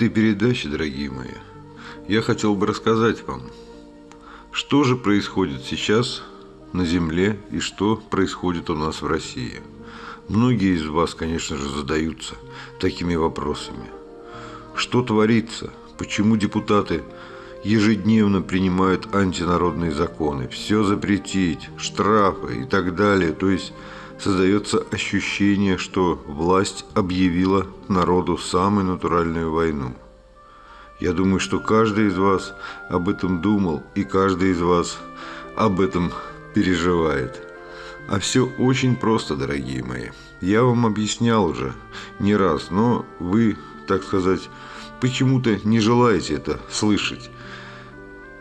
этой передаче, дорогие мои, я хотел бы рассказать вам, что же происходит сейчас на Земле и что происходит у нас в России. Многие из вас, конечно же, задаются такими вопросами. Что творится? Почему депутаты ежедневно принимают антинародные законы? Все запретить, штрафы и так далее. То есть создается ощущение, что власть объявила народу самую натуральную войну. Я думаю, что каждый из вас об этом думал, и каждый из вас об этом переживает. А все очень просто, дорогие мои. Я вам объяснял уже не раз, но вы, так сказать, почему-то не желаете это слышать.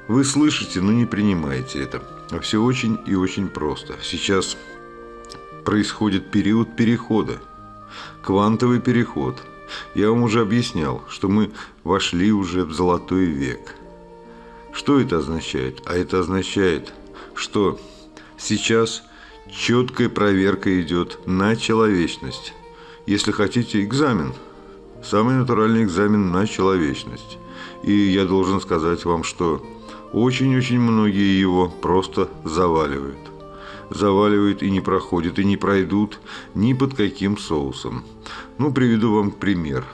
Вы слышите, но не принимаете это. А все очень и очень просто. Сейчас происходит период перехода, квантовый переход. Я вам уже объяснял, что мы вошли уже в золотой век. Что это означает? А это означает, что сейчас четкая проверка идет на человечность. Если хотите, экзамен. Самый натуральный экзамен на человечность. И я должен сказать вам, что очень-очень многие его просто заваливают заваливают и не проходят, и не пройдут ни под каким соусом. Ну, приведу вам пример.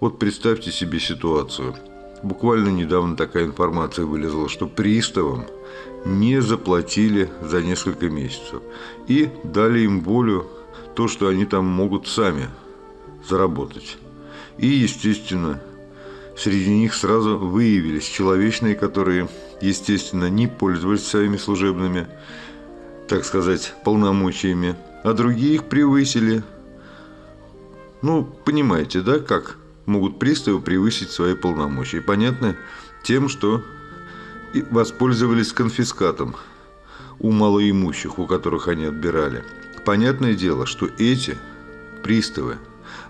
Вот представьте себе ситуацию. Буквально недавно такая информация вылезла, что приставам не заплатили за несколько месяцев и дали им волю то, что они там могут сами заработать. И, естественно, среди них сразу выявились человечные, которые, естественно, не пользовались своими служебными так сказать, полномочиями, а другие их превысили. Ну, понимаете, да, как могут приставы превысить свои полномочия? Понятно? Тем, что воспользовались конфискатом у малоимущих, у которых они отбирали. Понятное дело, что эти приставы,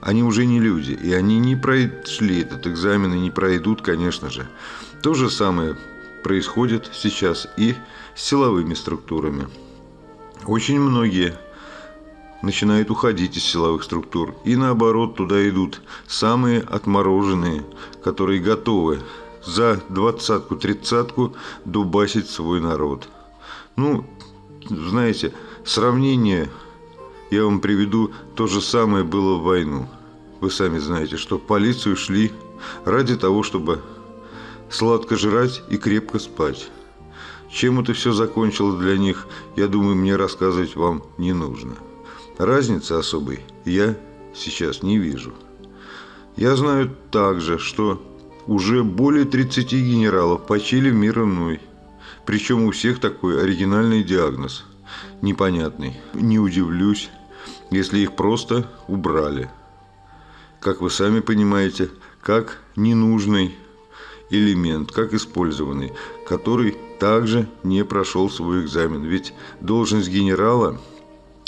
они уже не люди, и они не прошли этот экзамен и не пройдут, конечно же. То же самое происходит сейчас и с силовыми структурами. Очень многие начинают уходить из силовых структур. И наоборот, туда идут самые отмороженные, которые готовы за двадцатку, тридцатку дубасить свой народ. Ну, знаете, сравнение я вам приведу, то же самое было в войну. Вы сами знаете, что в полицию шли ради того, чтобы сладко жрать и крепко спать. Чем это все закончилось для них, я думаю, мне рассказывать вам не нужно. Разницы особой я сейчас не вижу. Я знаю также, что уже более 30 генералов почили в мир иной. Причем у всех такой оригинальный диагноз. Непонятный. Не удивлюсь, если их просто убрали. Как вы сами понимаете, как ненужный элемент, как использованный, который также не прошел свой экзамен. Ведь должность генерала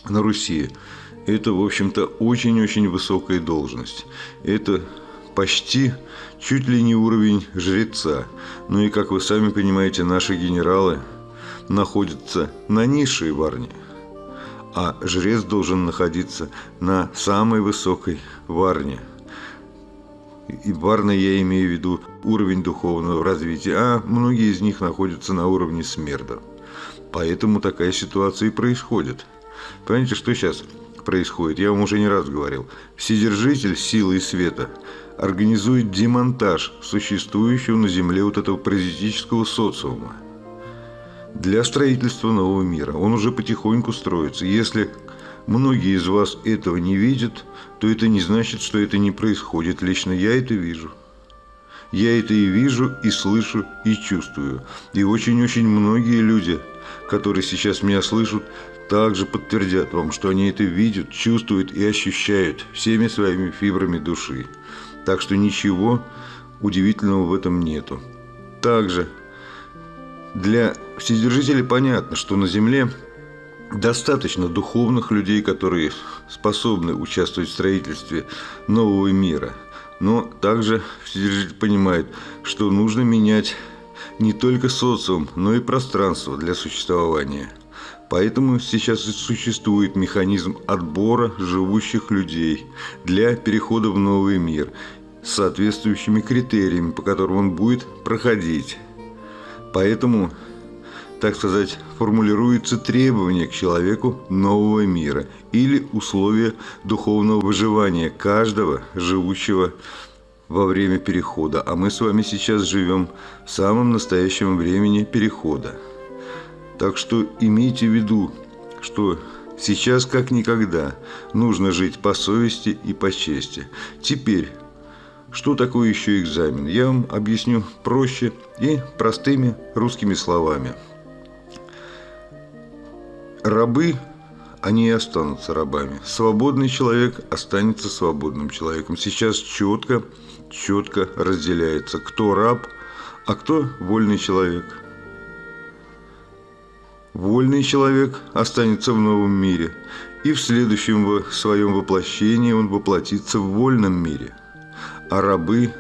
на Руси – это, в общем-то, очень-очень высокая должность. Это почти чуть ли не уровень жреца. Ну и, как вы сами понимаете, наши генералы находятся на низшей варне, а жрец должен находиться на самой высокой варне – и барно я имею в виду уровень духовного развития, а многие из них находятся на уровне смерда. Поэтому такая ситуация и происходит. Понимаете, что сейчас происходит? Я вам уже не раз говорил. Вседержитель силы и света организует демонтаж существующего на Земле вот этого паразитического социума для строительства нового мира. Он уже потихоньку строится. Если многие из вас этого не видят, то это не значит, что это не происходит. Лично я это вижу. Я это и вижу, и слышу, и чувствую. И очень-очень многие люди, которые сейчас меня слышат, также подтвердят вам, что они это видят, чувствуют и ощущают всеми своими фибрами души. Так что ничего удивительного в этом нету. Также для Вседержителей понятно, что на Земле достаточно духовных людей, которые способны участвовать в строительстве нового мира. Но также Вседержитель понимает, что нужно менять не только социум, но и пространство для существования. Поэтому сейчас и существует механизм отбора живущих людей для перехода в новый мир. с соответствующими критериями, по которым он будет проходить. Поэтому, так сказать, формулируются требования к человеку нового мира или условия духовного выживания каждого живущего во время перехода. А мы с вами сейчас живем в самом настоящем времени перехода. Так что имейте в виду, что сейчас как никогда нужно жить по совести и по чести. Теперь, что такое еще экзамен? Я вам объясню проще и простыми русскими словами. Рабы, они и останутся рабами. Свободный человек останется свободным человеком. Сейчас четко, четко разделяется, кто раб, а кто вольный человек – Вольный человек останется в новом мире, и в следующем своем воплощении он воплотится в вольном мире. А рабы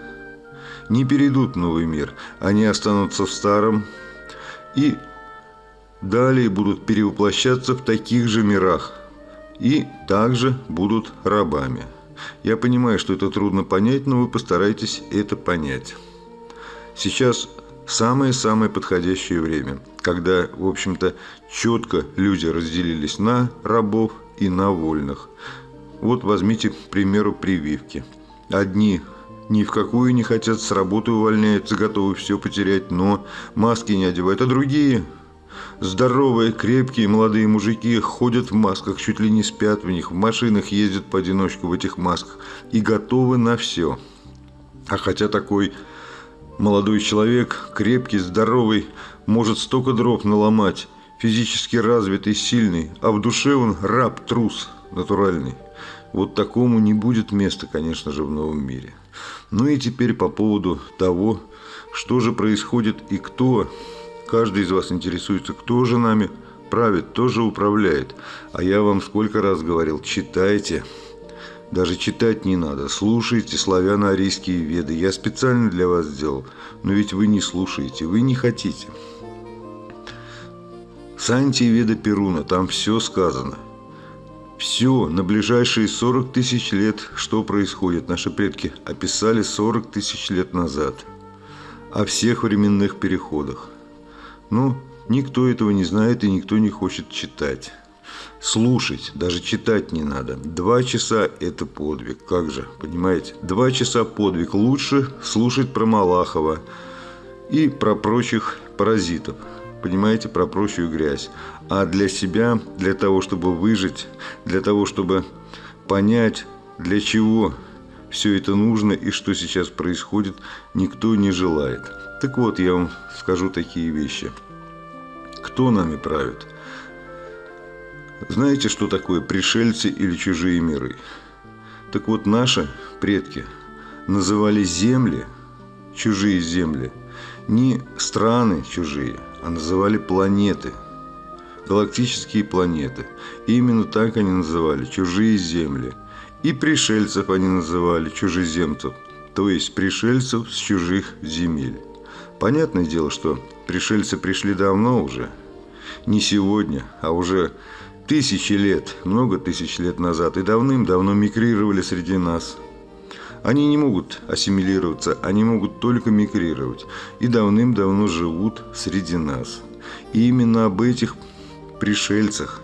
не перейдут в новый мир, они останутся в старом и далее будут перевоплощаться в таких же мирах и также будут рабами. Я понимаю, что это трудно понять, но вы постарайтесь это понять. Сейчас самое-самое подходящее время, когда, в общем-то, четко люди разделились на рабов и на вольных. Вот возьмите, к примеру, прививки. Одни ни в какую не хотят, с работы увольняются, готовы все потерять, но маски не одевают, а другие Здоровые, крепкие молодые мужики ходят в масках, чуть ли не спят в них, в машинах ездят поодиночку в этих масках и готовы на все. А хотя такой Молодой человек, крепкий, здоровый, может столько дров наломать, физически развитый, сильный, а в душе он раб, трус, натуральный. Вот такому не будет места, конечно же, в новом мире. Ну и теперь по поводу того, что же происходит и кто. Каждый из вас интересуется, кто же нами правит, кто же управляет. А я вам сколько раз говорил, читайте. Даже читать не надо. Слушайте славяно-арийские веды. Я специально для вас сделал. Но ведь вы не слушаете, вы не хотите. Санти Веда Перуна, там все сказано. Все, на ближайшие 40 тысяч лет, что происходит, наши предки описали 40 тысяч лет назад. О всех временных переходах. Но никто этого не знает и никто не хочет читать. Слушать, даже читать не надо. Два часа – это подвиг. Как же, понимаете? Два часа подвиг. Лучше слушать про Малахова и про прочих паразитов. Понимаете, про прочую грязь. А для себя, для того, чтобы выжить, для того, чтобы понять, для чего все это нужно и что сейчас происходит, никто не желает. Так вот, я вам скажу такие вещи. Кто нами правит? Знаете, что такое пришельцы или чужие миры? Так вот, наши предки называли земли, чужие земли, не страны чужие, а называли планеты, галактические планеты. И именно так они называли чужие земли. И пришельцев они называли чужеземцев, то есть пришельцев с чужих земель. Понятное дело, что пришельцы пришли давно уже, не сегодня, а уже тысячи лет, много тысяч лет назад и давным-давно мигрировали среди нас. Они не могут ассимилироваться, они могут только мигрировать и давным-давно живут среди нас. И именно об этих пришельцах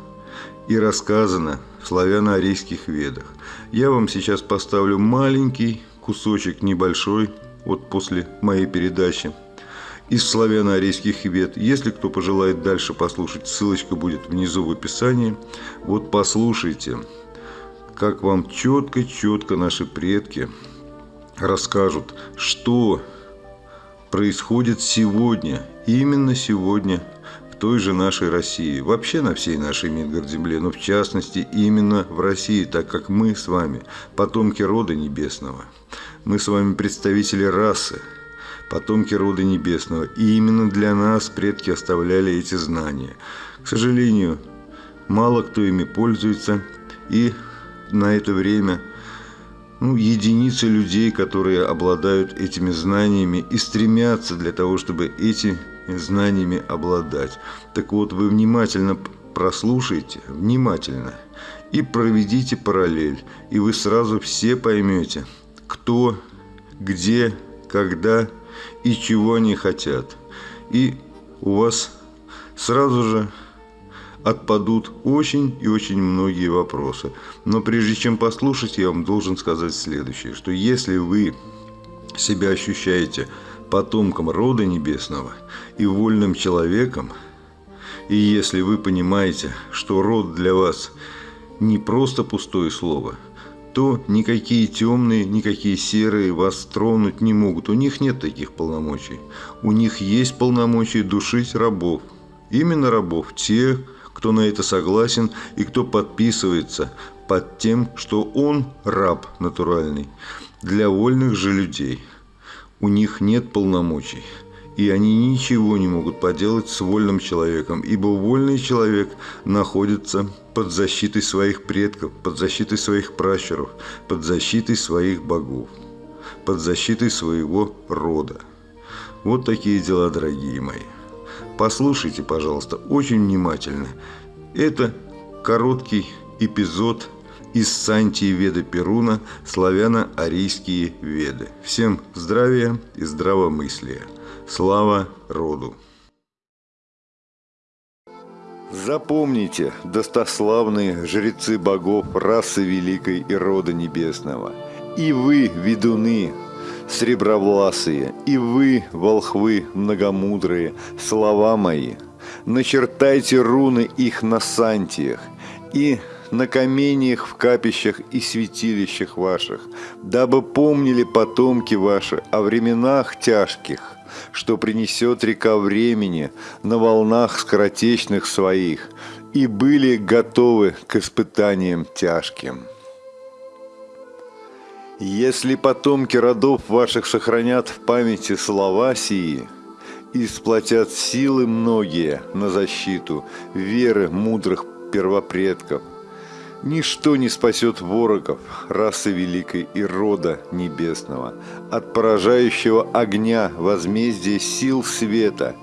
и рассказано в славяно-арийских ведах. Я вам сейчас поставлю маленький кусочек небольшой, вот после моей передачи – из славяно-арийских вет. Если кто пожелает дальше послушать, ссылочка будет внизу в описании. Вот послушайте, как вам четко-четко наши предки расскажут, что происходит сегодня, именно сегодня той же нашей России, вообще на всей нашей Мидгард-земле, но в частности именно в России, так как мы с вами потомки рода небесного. Мы с вами представители расы, потомки рода небесного. И именно для нас предки оставляли эти знания. К сожалению, мало кто ими пользуется, и на это время ну, единицы людей, которые обладают этими знаниями и стремятся для того, чтобы эти знаниями обладать. Так вот, вы внимательно прослушайте, внимательно, и проведите параллель, и вы сразу все поймете, кто где, когда и чего они хотят. И у вас сразу же отпадут очень и очень многие вопросы. Но прежде чем послушать, я вам должен сказать следующее, что если вы себя ощущаете потомком рода небесного и вольным человеком, и если вы понимаете, что род для вас не просто пустое слово, то никакие темные, никакие серые вас тронуть не могут. У них нет таких полномочий. У них есть полномочия душить рабов. Именно рабов, тех, кто на это согласен и кто подписывается под тем, что он раб натуральный. Для вольных же людей у них нет полномочий, и они ничего не могут поделать с вольным человеком, ибо вольный человек находится под защитой своих предков, под защитой своих пращуров, под защитой своих богов, под защитой своего рода. Вот такие дела, дорогие мои. Послушайте, пожалуйста, очень внимательно. Это короткий эпизод из Сантии Веды Перуна «Славяно-арийские веды». Всем здравия и здравомыслия. Слава роду! Запомните, достославные жрецы богов расы великой и рода небесного, и вы, ведуны, сребровласые, и вы, волхвы многомудрые, слова мои, начертайте руны их на сантиях и на каменьях в капищах и святилищах ваших, дабы помнили потомки ваши о временах тяжких, что принесет река времени на волнах скоротечных своих, и были готовы к испытаниям тяжким. Если потомки родов ваших сохранят в памяти слова сии, и сплотят силы многие на защиту веры мудрых первопредков, ничто не спасет ворогов расы великой и рода небесного. От поражающего огня возмездия сил света,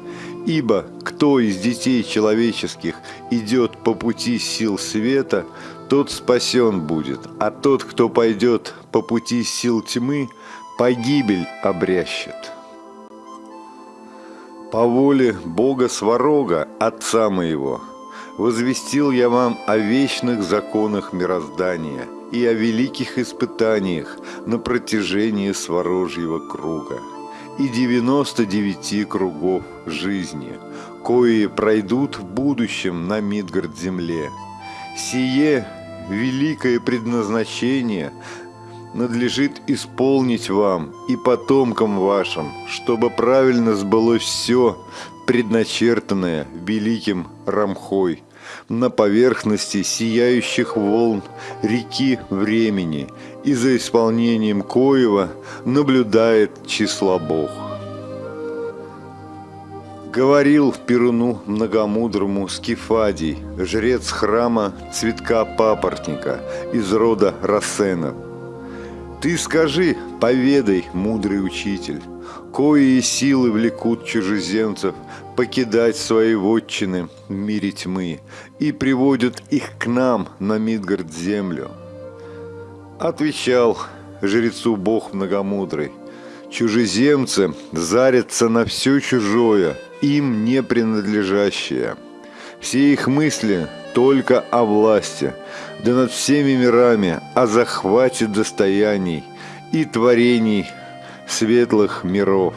ибо кто из детей человеческих идет по пути сил света, тот спасен будет, а тот, кто пойдет по пути сил тьмы, погибель обрящет. По воле Бога Сварога, Отца моего, возвестил я вам о вечных законах мироздания и о великих испытаниях на протяжении Сворожьего круга и девяносто девяти кругов жизни, кои пройдут в будущем на Мидгард-земле – Сие великое предназначение надлежит исполнить вам и потомкам вашим, чтобы правильно сбылось все, предначертанное великим Рамхой, на поверхности сияющих волн реки времени, и за исполнением коего наблюдает число Бог. Говорил Перуну многомудрому Скифадий, жрец храма цветка папоротника из рода Рассенов. Ты скажи, поведай, мудрый учитель, кои силы влекут чужеземцев покидать свои вотчины в мире тьмы и приводят их к нам на Мидгард землю. Отвечал жрецу Бог многомудрый, чужеземцы зарятся на все чужое – им не принадлежащее. Все их мысли только о власти, да над всеми мирами, о захвате достояний и творений светлых миров.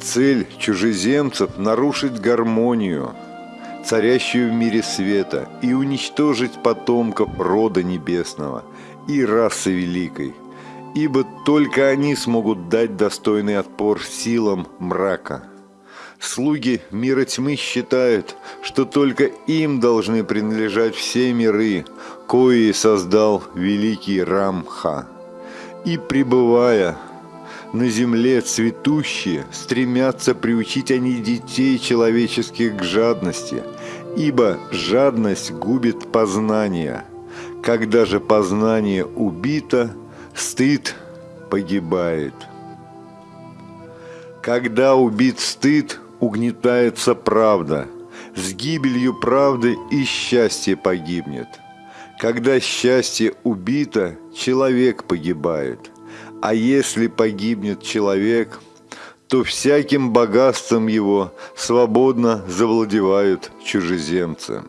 Цель чужеземцев – нарушить гармонию, царящую в мире света, и уничтожить потомков рода небесного и расы великой, ибо только они смогут дать достойный отпор силам мрака – Слуги мира тьмы считают, что только им должны принадлежать все миры, кои создал великий Рамха. И пребывая на земле цветущие, стремятся приучить они детей человеческих к жадности, ибо жадность губит познание. Когда же познание убито, стыд погибает. Когда убит стыд, угнетается правда. С гибелью правды и счастье погибнет. Когда счастье убито, человек погибает. А если погибнет человек, то всяким богатством его свободно завладевают чужеземцы.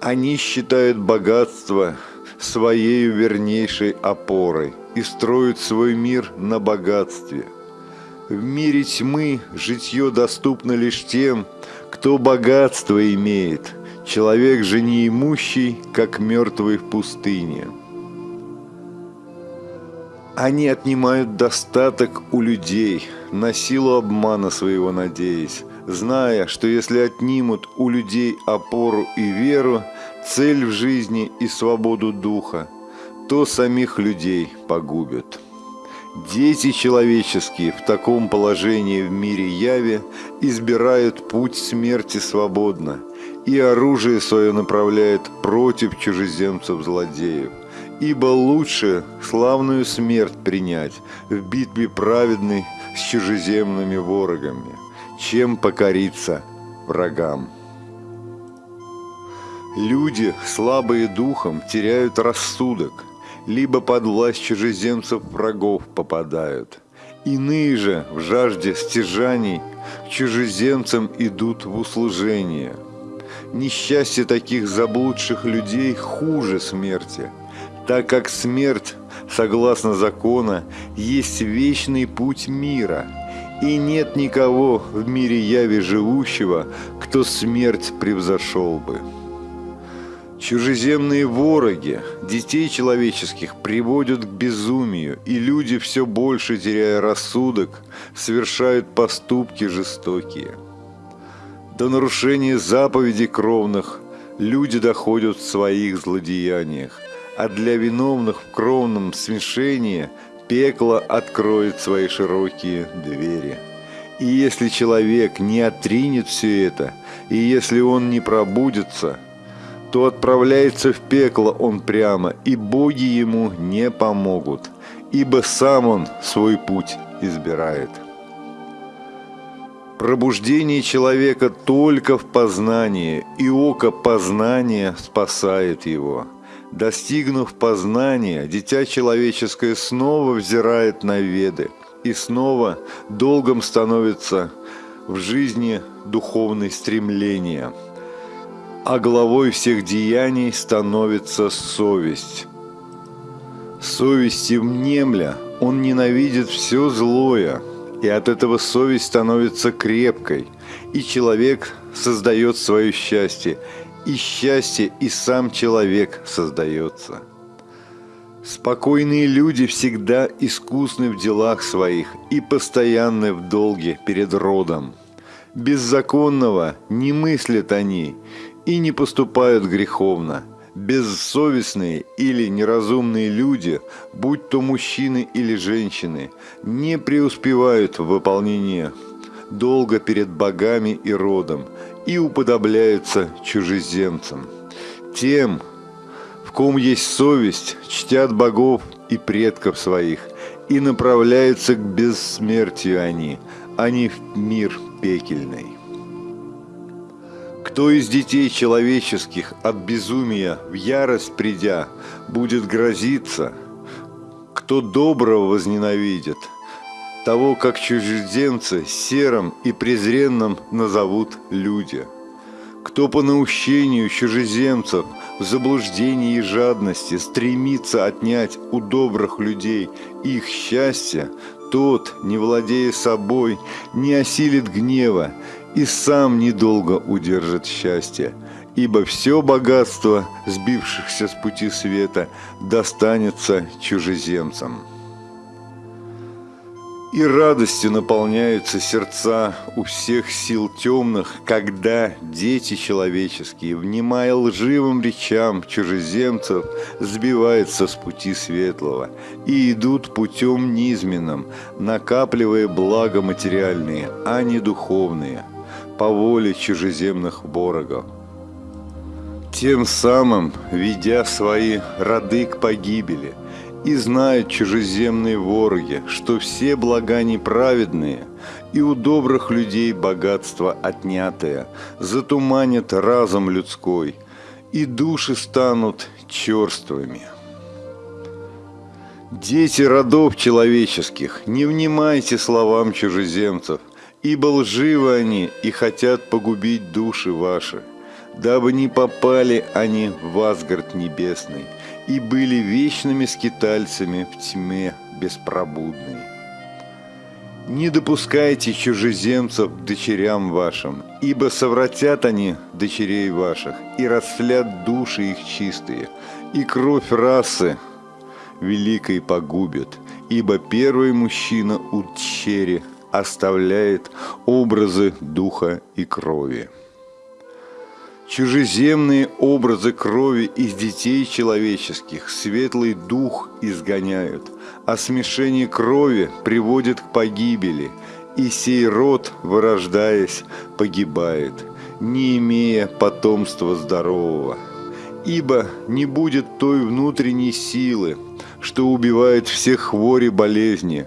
Они считают богатство своей вернейшей опорой и строят свой мир на богатстве. В мире тьмы житье доступно лишь тем, кто богатство имеет, человек же неимущий, как мертвый в пустыне. Они отнимают достаток у людей, на силу обмана своего надеясь, зная, что если отнимут у людей опору и веру, цель в жизни и свободу духа, то самих людей погубят. Дети человеческие в таком положении в мире яви избирают путь смерти свободно и оружие свое направляют против чужеземцев-злодеев – Ибо лучше славную смерть принять в битве праведной с чужеземными ворогами, чем покориться врагам. Люди, слабые духом, теряют рассудок, либо под власть чужеземцев врагов попадают. Иные же в жажде стяжаний к чужеземцам идут в услужение. Несчастье таких заблудших людей хуже смерти – так как смерть, согласно закона, есть вечный путь мира, и нет никого в мире яви живущего, кто смерть превзошел бы. Чужеземные вороги детей человеческих приводят к безумию, и люди, все больше теряя рассудок, совершают поступки жестокие. До нарушения заповедей кровных люди доходят в своих злодеяниях, а для виновных в кровном смешении пекло откроет свои широкие двери. И если человек не отринет все это, и если он не пробудется, то отправляется в пекло он прямо, и боги ему не помогут, ибо сам он свой путь избирает. Пробуждение человека только в познании, и око познания спасает его – Достигнув познания, дитя человеческое снова взирает на веды и снова долгом становится в жизни духовные стремления, а главой всех деяний становится совесть. Совести внемля он ненавидит все злое, и от этого совесть становится крепкой, и человек создает свое счастье и счастье, и сам человек создается. Спокойные люди всегда искусны в делах своих и постоянны в долге перед родом. Беззаконного не мыслят они и не поступают греховно. Бессовестные или неразумные люди, будь то мужчины или женщины, не преуспевают в выполнении долга перед богами и родом и уподобляются чужеземцам. Тем, в ком есть совесть, чтят богов и предков своих, и направляются к бессмертию они, а не в мир пекельный. Кто из детей человеческих от безумия в ярость придя будет грозиться, кто доброго возненавидит – того, как чужеземцы серым и презренным назовут люди. Кто по наущению чужеземцев в заблуждении и жадности стремится отнять у добрых людей их счастье, тот, не владея собой, не осилит гнева и сам недолго удержит счастье, ибо все богатство сбившихся с пути света достанется чужеземцам. И радостью наполняются сердца у всех сил темных, когда дети человеческие, внимая лживым речам чужеземцев, сбиваются с пути светлого и идут путем низменным, накапливая блага материальные, а не духовные, по воле чужеземных ворогов. Тем самым ведя свои роды к погибели – и знают чужеземные вороги, что все блага неправедные, и у добрых людей богатство отнятое, затуманят разум людской, и души станут черствыми. Дети родов человеческих, не внимайте словам чужеземцев, ибо лживы они и хотят погубить души ваши, дабы не попали они в Асгард небесный и были вечными скитальцами в тьме беспробудной. Не допускайте чужеземцев к дочерям вашим, ибо совратят они дочерей ваших, и растлят души их чистые, и кровь расы великой погубит, ибо первый мужчина у дщери оставляет образы духа и крови. Чужеземные образы крови из детей человеческих светлый дух изгоняют, а смешение крови приводит к погибели, и сей род, вырождаясь, погибает, не имея потомства здорового. Ибо не будет той внутренней силы, что убивает всех хвори болезни,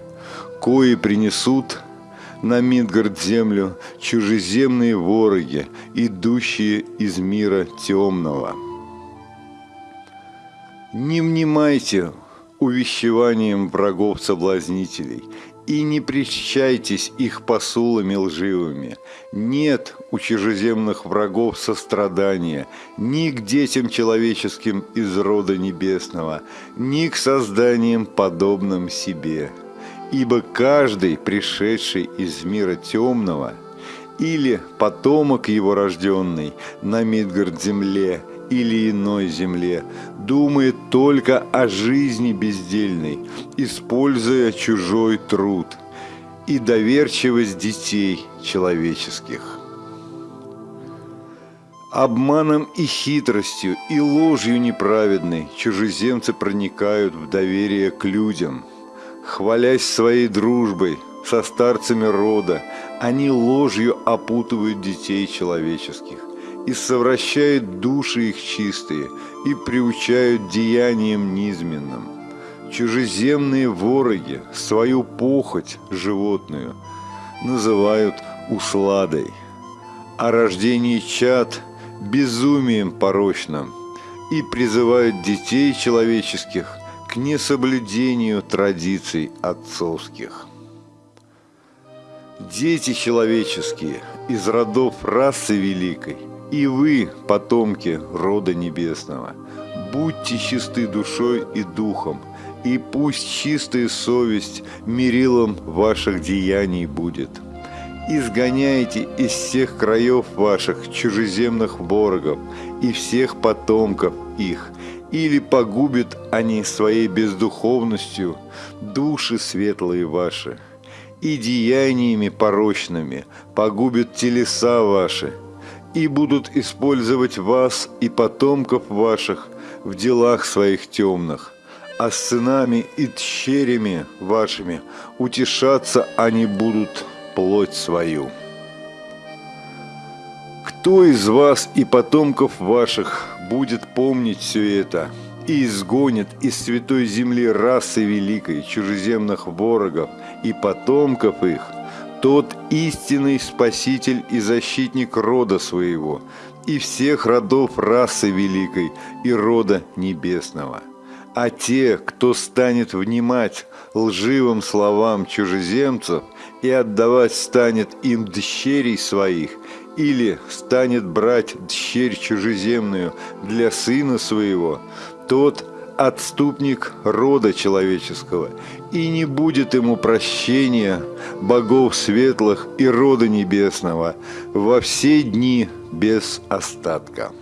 кои принесут на Мидгард землю чужеземные вороги, идущие из мира темного. Не внимайте увещеванием врагов-соблазнителей и не причащайтесь их посулами лживыми. Нет у чужеземных врагов сострадания ни к детям человеческим из рода небесного, ни к созданиям, подобным себе» Ибо каждый, пришедший из мира темного, или потомок его рожденный на Мидгард-земле или иной земле, думает только о жизни бездельной, используя чужой труд и доверчивость детей человеческих. Обманом и хитростью и ложью неправедной чужеземцы проникают в доверие к людям – Хвалясь своей дружбой со старцами рода, они ложью опутывают детей человеческих и совращают души их чистые и приучают деяниям низменным. Чужеземные вороги свою похоть животную называют усладой, а рождение чад – безумием порочным и призывают детей человеческих к несоблюдению традиций отцовских. Дети человеческие из родов расы великой, и вы, потомки рода небесного, будьте чисты душой и духом, и пусть чистая совесть мерилом ваших деяний будет. Изгоняйте из всех краев ваших чужеземных ворогов и всех потомков их – или погубят они своей бездуховностью души светлые ваши, и деяниями порочными погубят телеса ваши, и будут использовать вас и потомков ваших в делах своих темных, а сынами и тщерями вашими утешаться они будут плоть свою». Кто из вас и потомков ваших будет помнить все это и изгонит из святой земли расы великой, чужеземных ворогов и потомков их, тот истинный спаситель и защитник рода своего и всех родов расы великой и рода небесного. А те, кто станет внимать лживым словам чужеземцев и отдавать станет им дщерей своих – или станет брать дщерь чужеземную для сына своего, тот отступник рода человеческого, и не будет ему прощения богов светлых и рода небесного во все дни без остатка.